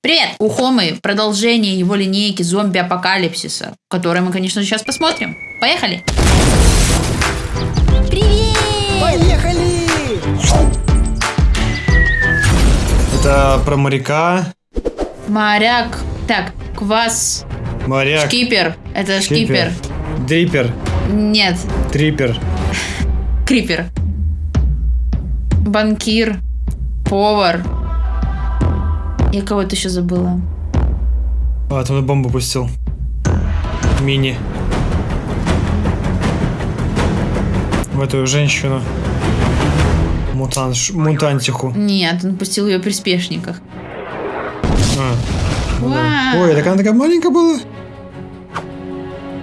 Привет! У Хомы продолжение его линейки зомби-апокалипсиса, который мы, конечно сейчас посмотрим. Поехали! Привет! Поехали! Это про моряка. Моряк. Так, квас. Моряк. Шкипер. Это шкипер. Дрипер. Нет, Трипер. крипер. Банкир. Повар. Я кого-то еще забыла. А, там бомбу пустил. Мини. В эту женщину. Мутант, мутантиху. Нет, он пустил ее в приспешниках. А, ну да. Ой, так она такая маленькая была.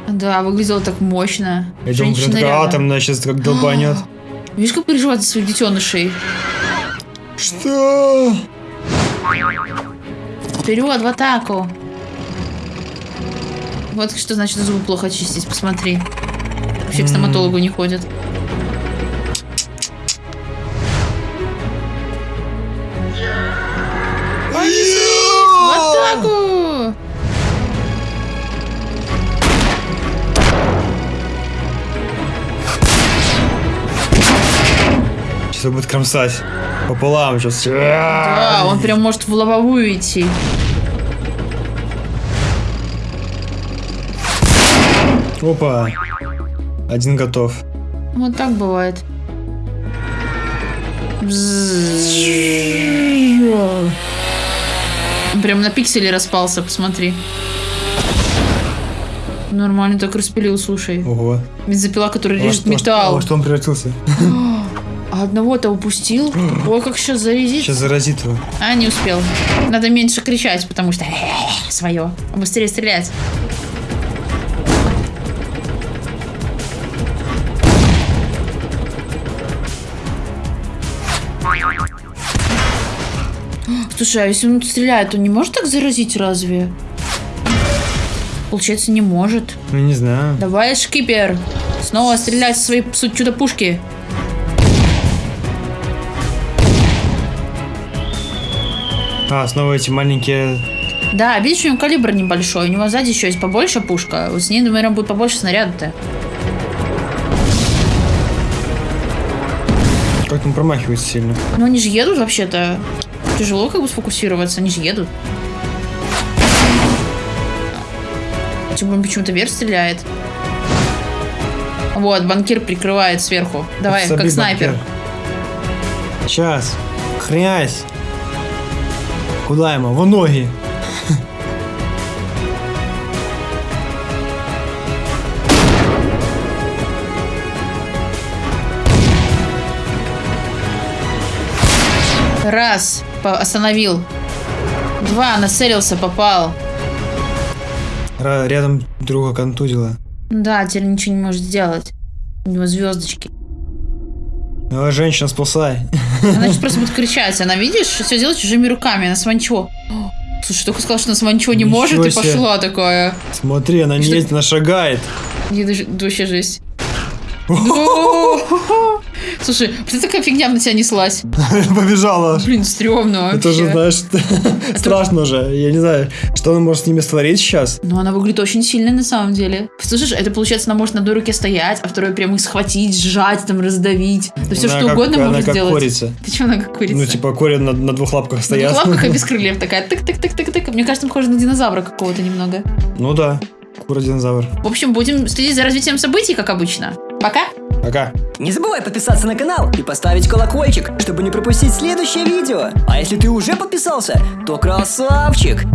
Да, выглядела так мощно. Я думаю, Женщина такая атомная сейчас как долбанет. Видишь, как переживает за своих детенышей? Что? Вперед, в атаку. Вот что значит зубы плохо чистить, посмотри. Вообще к стоматологу не ходят. Сейчас будет кромсать. Пополам сейчас. Да, он прям может в лобовую идти. Опа. Один готов. Вот так бывает. Он Прям на пиксели распался, посмотри. Нормально так распилил, слушай. Ого. Бензопила, которая режет металл. во что он превратился? А одного-то упустил. Ой, как сейчас зарядит. Сейчас заразит его. А, не успел. Надо меньше кричать, потому что свое. А быстрее стрелять. Слушай, а если он стреляет, он не может так заразить разве? Получается, не может. Ну, не знаю. Давай, шкипер. Снова стрелять со своей чудо-пушки. А, снова эти маленькие... Да, видишь, у него калибр небольшой. У него сзади еще есть побольше пушка. Вот с ней, наверное, будет побольше снаряда-то. Как он промахивается сильно. Но они же едут вообще-то. Тяжело как бы сфокусироваться, они же едут. Более почему-то вверх стреляет. Вот, банкир прикрывает сверху. Давай, Забей как снайпер. банкир. Сейчас. Хрясь. Куда ему? В ноги. Раз, остановил. Два, нацелился, попал. Ра- Рядом друга контузила. Да, теперь ничего не может сделать. У него звездочки. Давай, женщина, спасай. Она сейчас просто будет кричать. Она, видишь, все делает чужими руками. Она сванчо. Слушай, только сказала, что она сванчо не Ничего может, и себе. пошла такая. Смотри, она не Что- ездит, она шагает. Ей даже- да вообще жесть. О! Слушай, что такая фигня на тебя неслась? Побежала. Блин, стрёмно Это же, вообще. знаешь, страшно же. Я не знаю, что она может с ними створить сейчас. Но она выглядит очень сильной на самом деле. Слушай, это получается, она может на одной руке стоять, а второй прям их схватить, сжать, там, раздавить. Да все Она что как- угодно она может как сделать. курица. Ты чё, она как курица? Ну, типа, кори на, на двух лапках На стоят. двух лапках и без крыльев такая. Тык-тык-тык-тык-тык. Мне кажется, похоже на динозавра какого-то немного. Ну да, кура-динозавр. В общем, будем следить за развитием событий, как обычно. Пока! Пока. Не забывай подписаться на канал и поставить колокольчик, чтобы не пропустить следующее видео. А если ты уже подписался, то красавчик!